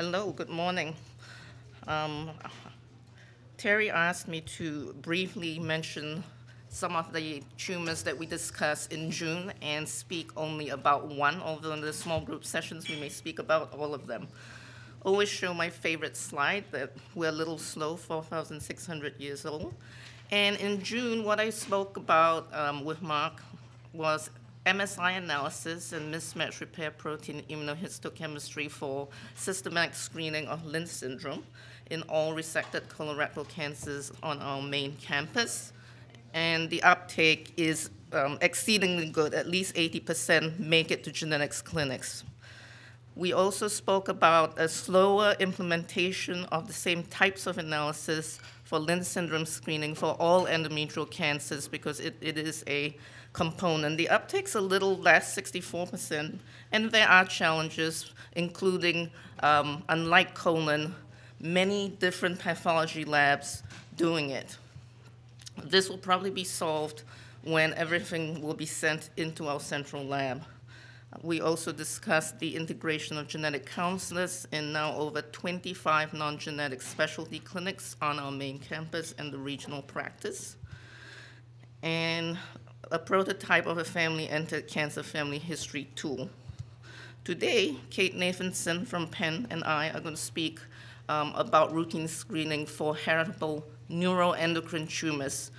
Hello, good morning. Um, Terry asked me to briefly mention some of the tumors that we discussed in June and speak only about one, although in the small group sessions we may speak about all of them. Always show my favorite slide that we're a little slow, 4,600 years old. And in June, what I spoke about um, with Mark was MSI analysis and mismatch repair protein immunohistochemistry for systematic screening of Lynch syndrome in all resected colorectal cancers on our main campus. And the uptake is um, exceedingly good, at least 80% make it to genetics clinics. We also spoke about a slower implementation of the same types of analysis for Lynch syndrome screening for all endometrial cancers because it, it is a component. The uptake's a little less, 64%, and there are challenges, including, um, unlike colon, many different pathology labs doing it. This will probably be solved when everything will be sent into our central lab. We also discussed the integration of genetic counselors in now over 25 non-genetic specialty clinics on our main campus and the regional practice. And a prototype of a family-entered cancer family history tool. Today, Kate Nathanson from Penn and I are going to speak um, about routine screening for heritable neuroendocrine tumors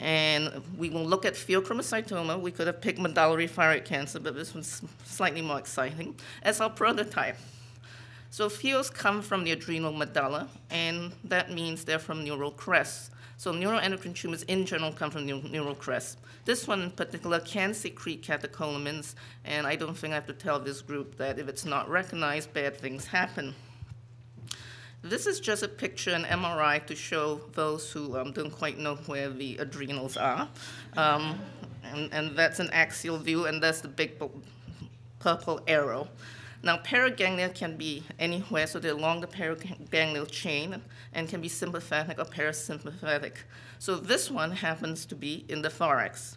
and we will look at pheochromocytoma. We could have picked medullary thyroid cancer, but this one's slightly more exciting, as our prototype. So pheos come from the adrenal medulla, and that means they're from neural crests. So neuroendocrine tumors in general come from neural crests. This one in particular can secrete catecholamines, and I don't think I have to tell this group that if it's not recognized, bad things happen. This is just a picture, an MRI, to show those who um, don't quite know where the adrenals are. Um, and, and that's an axial view, and that's the big purple arrow. Now, paraganglia can be anywhere, so they're along the paraganglial chain and can be sympathetic or parasympathetic. So this one happens to be in the thorax.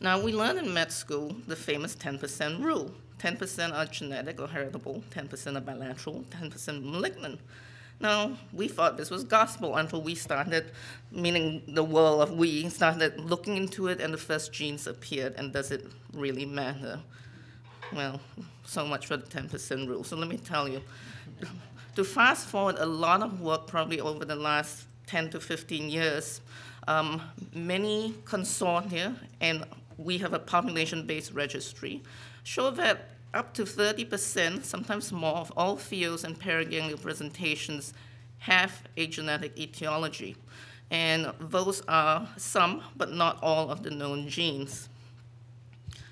Now, we learned in med school the famous 10% rule. 10% are genetic or heritable, 10% are bilateral, 10% malignant. Now, we thought this was gospel until we started, meaning the world of we, started looking into it and the first genes appeared, and does it really matter? Well, so much for the 10% rule. So let me tell you, to fast forward a lot of work probably over the last 10 to 15 years, um, many consortia, and we have a population-based registry, show that up to 30%, sometimes more, of all pheos and paraganglial presentations have a genetic etiology. And those are some, but not all, of the known genes.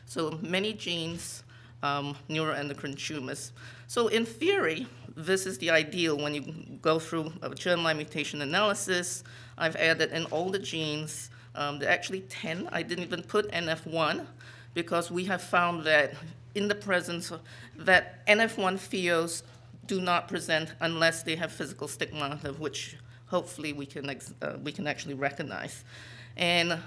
So many genes, um, neuroendocrine tumors. So in theory, this is the ideal when you go through a germline mutation analysis. I've added in all the genes. Um, there are actually 10. I didn't even put NF1 because we have found that in the presence of, that NF1 pheos do not present unless they have physical stigmata, which hopefully we can, uh, we can actually recognize. And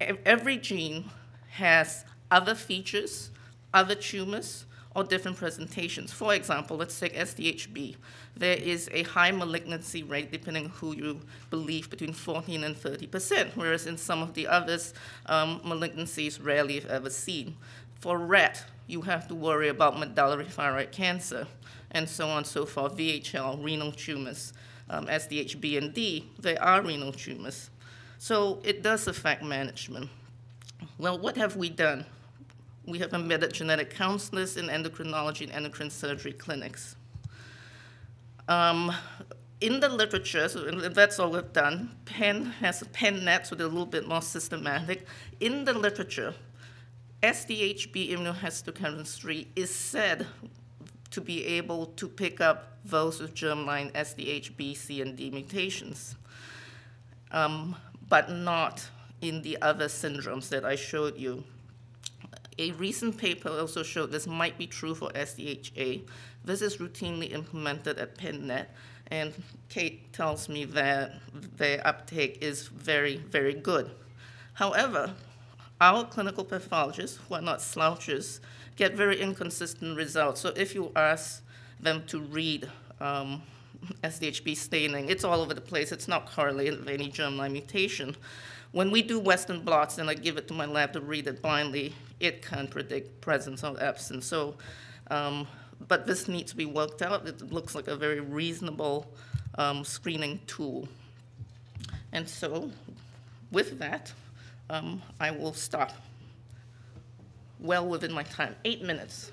every gene has other features, other tumors, or different presentations. For example, let's take SDHB. There is a high malignancy rate, depending on who you believe, between 14 and 30 percent, whereas in some of the others, um, malignancies rarely if ever seen. For RET, you have to worry about medullary thyroid cancer, and so on and so forth, VHL, renal tumors, um, SDHB and D, they are renal tumors. So it does affect management. Well, what have we done? We have embedded genetic counselors in endocrinology and endocrine surgery clinics. Um, in the literature, so that's all we've done, Penn has a PennNet, so they're a little bit more systematic. In the literature, SDHB immunohistochemistry is said to be able to pick up those with germline SDHB, C, and D mutations, um, but not in the other syndromes that I showed you. A recent paper also showed this might be true for SDHA. This is routinely implemented at PennNet, and Kate tells me that their uptake is very, very good. However, our clinical pathologists, who are not slouches, get very inconsistent results. So if you ask them to read um, SDHB staining. It's all over the place. It's not correlated with any germline mutation. When we do Western blots and I give it to my lab to read it blindly, it can predict presence or absence. So, um, but this needs to be worked out. It looks like a very reasonable um, screening tool. And so, with that, um, I will stop well within my time. Eight minutes.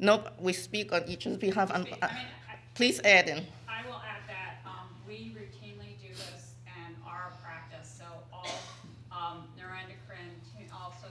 Nope, we speak on each other's behalf. Speak. uh, Please add in. I will add that, um, we routinely do this in our practice, so all, um, neuroendocrine, tu- also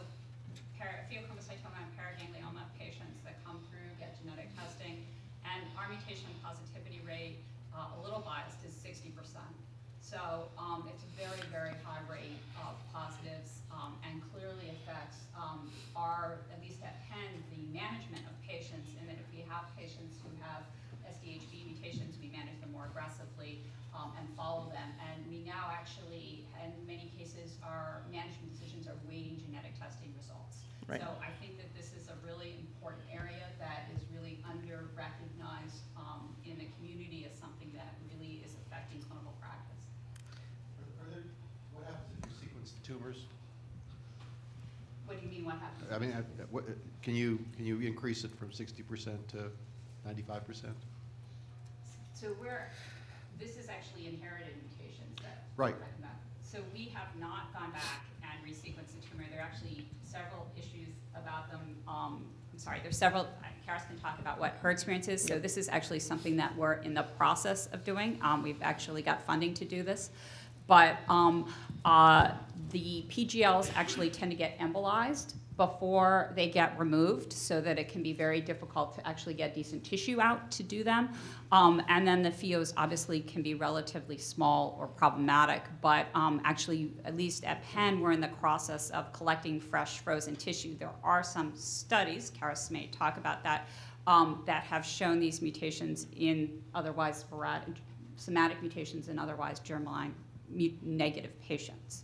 para, pheochromocytoma and paraganglioma patients that come through get genetic testing, and our mutation positivity rate, uh, a little biased, is sixty percent. So, um, it's a very, very high rate of positives, um, and clearly affects, um, our, at least at Penn, the management of patients, and that if we have patients who have SDHB mutations, we manage them more aggressively, um, and follow them. And we now actually, in many cases, our management decisions are weighting genetic testing results. Right. So I think that this is a really important area that is really under-recognized, um, in the community as something that really is affecting clinical practice. Are there, what happens if you sequence the tumors? What do you mean, what happens? I mean, uh, what, uh, can you, can you increase it from sixty percent to ninety-five percent? So we're, this is actually inherited mutations that. Right. we're talking about. So we have not gone back and resequenced the tumor. There are actually several issues about them. Um, I'm sorry, there's several, uh, Charis can talk about what her experience is. So this is actually something that we're in the process of doing. Um, we've actually got funding to do this. But um, uh, the PGLs actually tend to get embolized before they get removed so that it can be very difficult to actually get decent tissue out to do them. Um, and then the pheos obviously can be relatively small or problematic, but um, actually, at least at Penn, we're in the process of collecting fresh frozen tissue. There are some studies, Charis may talk about that, um, that have shown these mutations in otherwise sporadic, somatic mutations in otherwise germline negative patients.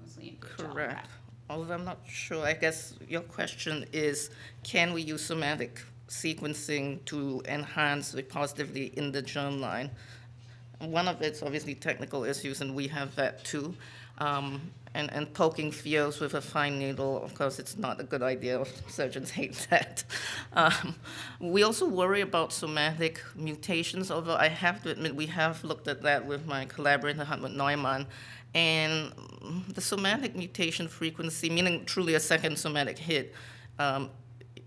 Mostly in Correct. Although I'm not sure, I guess your question is, can we use somatic sequencing to enhance the positivity in the germline? One of it's obviously technical issues, and we have that too. Um, and, and poking fields with a fine needle, of course, it's not a good idea. Surgeons hate that. Um, we also worry about somatic mutations, although I have to admit we have looked at that with my collaborator, Hartmut Neumann. And the somatic mutation frequency, meaning truly a second somatic hit, um,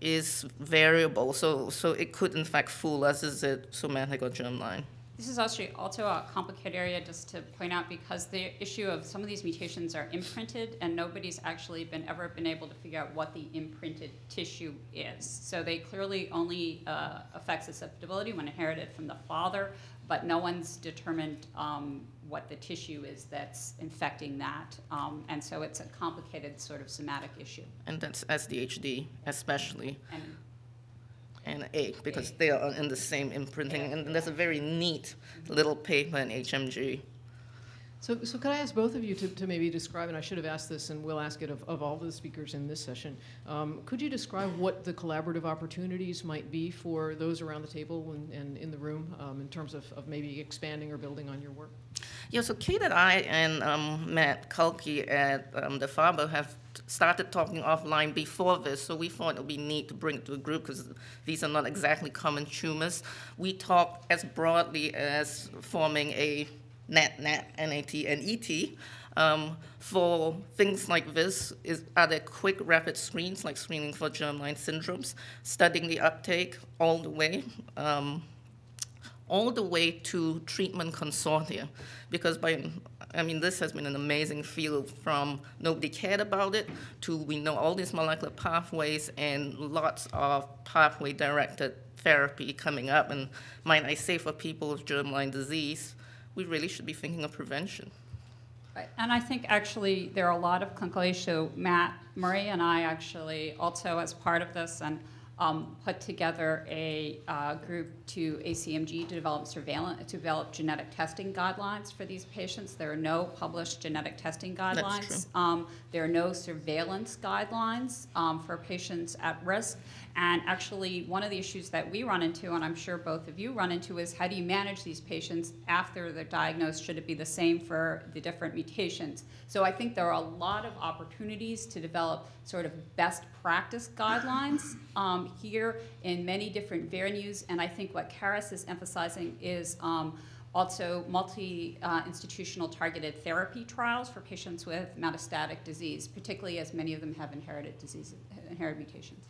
is variable. So, so it could in fact fool us, is it somatic or germline? This is actually also a complicated area just to point out because the issue of some of these mutations are imprinted and nobody's actually been ever been able to figure out what the imprinted tissue is. So they clearly only uh, affect susceptibility when inherited from the father, but no one's determined um, what the tissue is that's infecting that. Um, and so it's a complicated sort of somatic issue. And that's SDHD especially, And and A, because they are in the same imprinting. And that's a very neat little paper in HMG. So, so could I ask both of you to, to maybe describe, and I should have asked this, and we'll ask it of, of all the speakers in this session. Um, could you describe what the collaborative opportunities might be for those around the table and, and in the room um, in terms of, of maybe expanding or building on your work? Yeah, so Kate and I and um, Matt Kulke at um, the Farber have started talking offline before this, so we thought it would be neat to bring it to a group because these are not exactly common tumors. We talk as broadly as forming a NAT, NAT, NAT, and ET. Um, for things like this, is, are there quick, rapid screens, like screening for germline syndromes, studying the uptake all the way? Um, all the way to treatment consortia. Because by, I mean, this has been an amazing field from nobody cared about it to we know all these molecular pathways and lots of pathway directed therapy coming up. And might I say, for people with germline disease, we really should be thinking of prevention. And I think actually there are a lot of clinical issues. Matt Murray and I actually also, as part of this, and um, put together a uh, group to ACMG to develop surveillance, to develop genetic testing guidelines for these patients. There are no published genetic testing guidelines. Um, there are no surveillance guidelines um, for patients at risk. And actually, one of the issues that we run into, and I'm sure both of you run into, is how do you manage these patients after they're diagnosed? Should it be the same for the different mutations? So I think there are a lot of opportunities to develop sort of best practice guidelines um, here in many different venues. And I think what Charis is emphasizing is um, also multi-institutional targeted therapy trials for patients with metastatic disease, particularly as many of them have inherited disease, inherited mutations.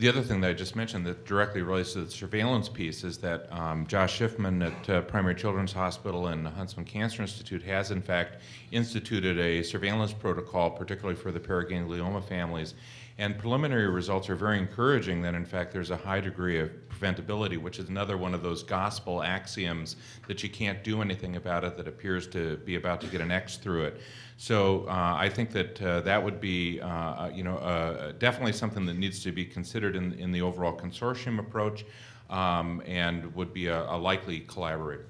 The other thing that I just mentioned that directly relates to the surveillance piece is that um, Josh Schiffman at uh, Primary Children's Hospital and the Huntsman Cancer Institute has in fact instituted a surveillance protocol, particularly for the paraganglioma families. And preliminary results are very encouraging that in fact there's a high degree of preventability, which is another one of those gospel axioms that you can't do anything about it that appears to be about to get an X through it. So uh, I think that uh, that would be, uh, you know, uh, definitely something that needs to be considered in, in the overall consortium approach um, and would be a, a likely collaborator.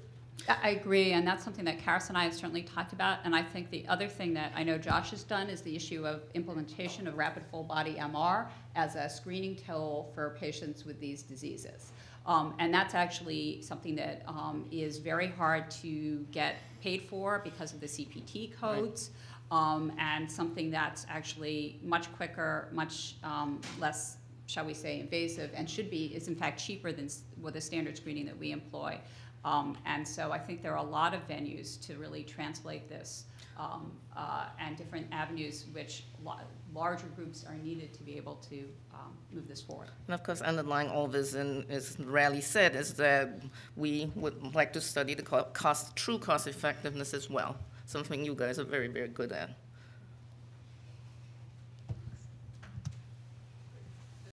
I agree, and that's something that Charis and I have certainly talked about. And I think the other thing that I know Josh has done is the issue of implementation of rapid full body MR as a screening tool for patients with these diseases. Um, and that's actually something that um, is very hard to get paid for because of the CPT codes. Um, and something that's actually much quicker, much um, less, shall we say, invasive, and should be, is in fact cheaper than with the standard screening that we employ. Um, and so I think there are a lot of venues to really translate this um, uh, and different avenues which la- larger groups are needed to be able to um, move this forward. And of course, underlying all this, and as Raleigh said, is that we would like to study the cost, true cost effectiveness as well, something you guys are very, very good at.